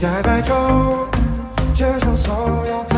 在白昼接受所有。